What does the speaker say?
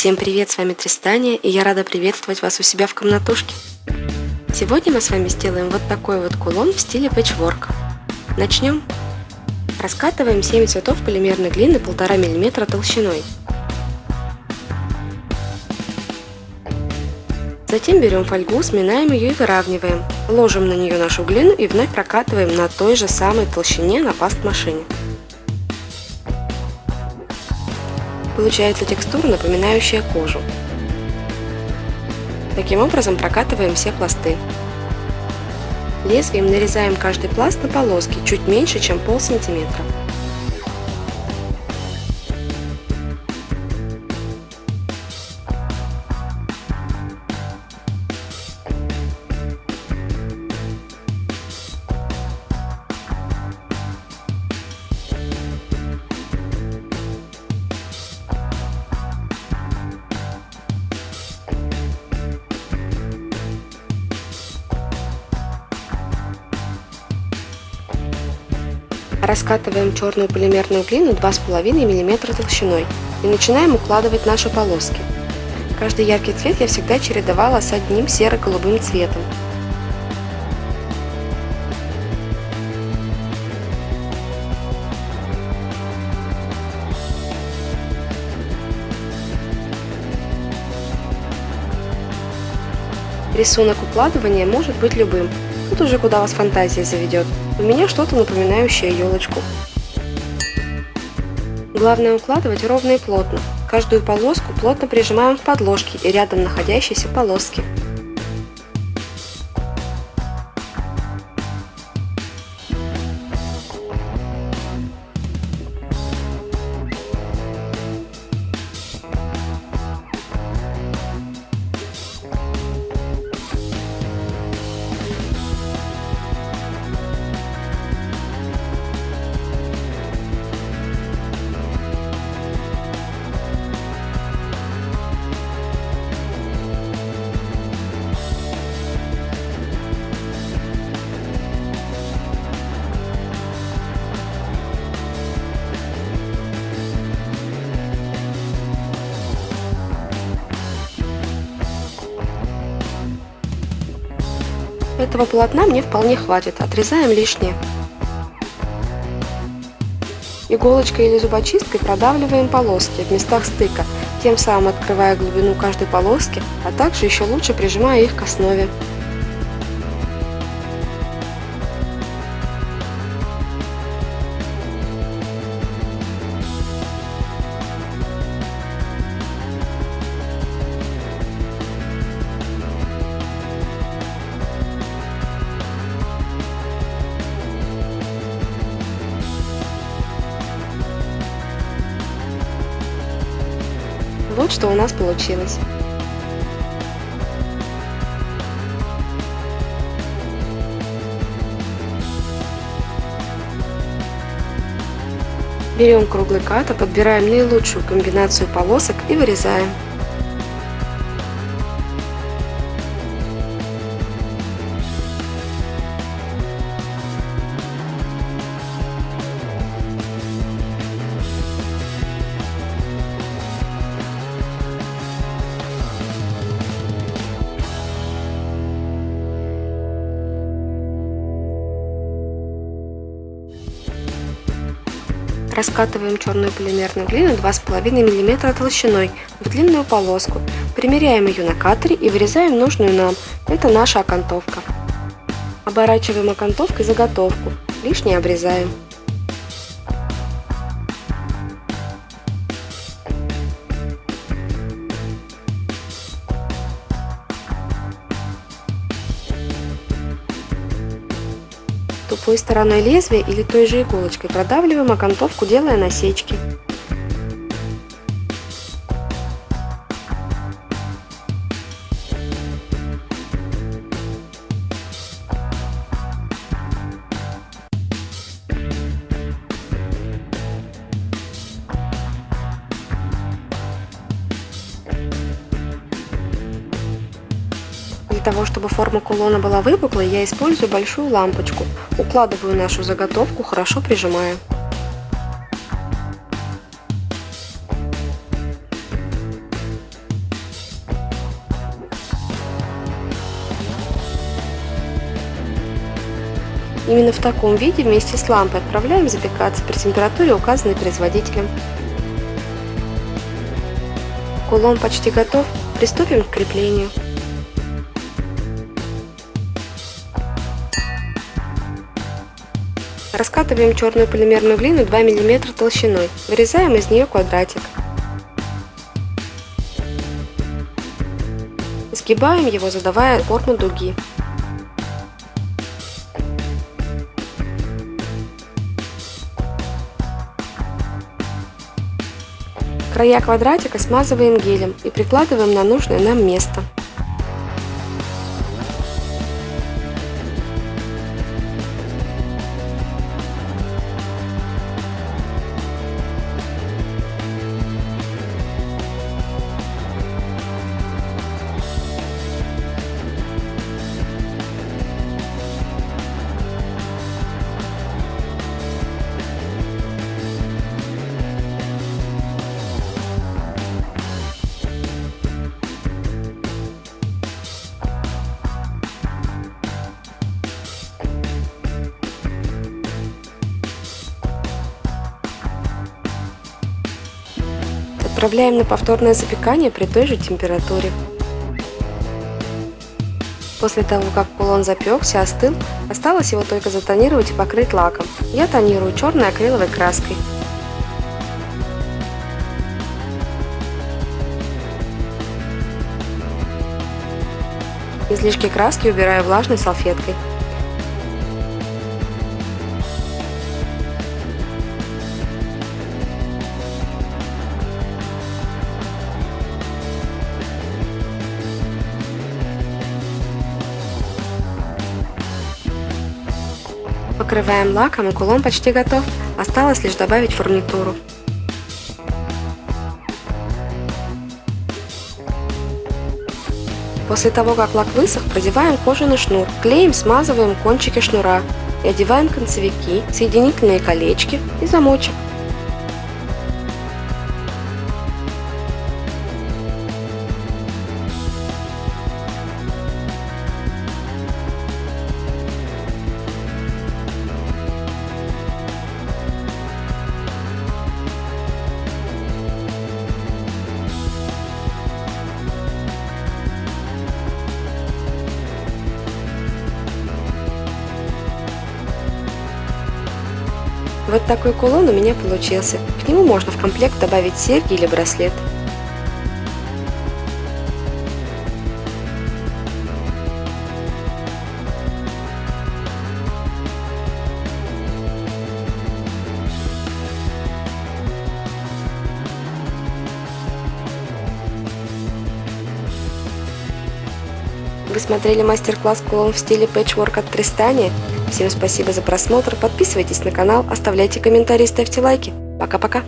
Всем привет, с вами Тристания, и я рада приветствовать вас у себя в комнатушке. Сегодня мы с вами сделаем вот такой вот кулон в стиле пэтчворк. Начнем. Раскатываем 7 цветов полимерной глины 1,5 мм толщиной. Затем берем фольгу, сминаем ее и выравниваем. Ложим на нее нашу глину и вновь прокатываем на той же самой толщине на паст-машине. Получается текстура, напоминающая кожу. Таким образом прокатываем все пласты. Лезвием нарезаем каждый пласт на полоски чуть меньше, чем пол сантиметра. Раскатываем черную полимерную глину 2,5 мм толщиной и начинаем укладывать наши полоски. Каждый яркий цвет я всегда чередовала с одним серо-голубым цветом. Рисунок укладывания может быть любым, тут уже куда вас фантазия заведет. У меня что-то напоминающее елочку. Главное укладывать ровно и плотно. Каждую полоску плотно прижимаем к подложке и рядом находящейся полоски. Этого полотна мне вполне хватит, отрезаем лишнее. Иголочкой или зубочисткой продавливаем полоски в местах стыка, тем самым открывая глубину каждой полоски, а также еще лучше прижимая их к основе. Вот что у нас получилось. Берем круглый ката, подбираем наилучшую комбинацию полосок и вырезаем. Раскатываем черную полимерную глину 2,5 мм толщиной в длинную полоску. Примеряем ее на катере и вырезаем нужную нам. Это наша окантовка. Оборачиваем окантовкой заготовку. Лишнее обрезаем. Стороной лезвия или той же иголочкой продавливаем окантовку, делая насечки. Того, чтобы форма кулона была выпуклой, я использую большую лампочку. Укладываю нашу заготовку, хорошо прижимая. Именно в таком виде вместе с лампой отправляем запекаться при температуре, указанной производителем. Кулон почти готов, приступим к креплению. Раскатываем черную полимерную глину 2 мм толщиной, вырезаем из нее квадратик. Сгибаем его, задавая форму дуги. Края квадратика смазываем гелем и прикладываем на нужное нам место. Отправляем на повторное запекание при той же температуре. После того, как кулон запекся, остыл, осталось его только затонировать и покрыть лаком. Я тонирую черной акриловой краской. Излишки краски убираю влажной салфеткой. Покрываем лаком и кулон почти готов. Осталось лишь добавить фурнитуру. После того, как лак высох, продеваем кожаный шнур. Клеем смазываем кончики шнура и одеваем концевики, соединительные колечки и замочек. Вот такой кулон у меня получился. К нему можно в комплект добавить серьги или браслет. Вы смотрели мастер-класс кулон в стиле пэтчворк от Тристания? Всем спасибо за просмотр, подписывайтесь на канал, оставляйте комментарии, ставьте лайки. Пока-пока!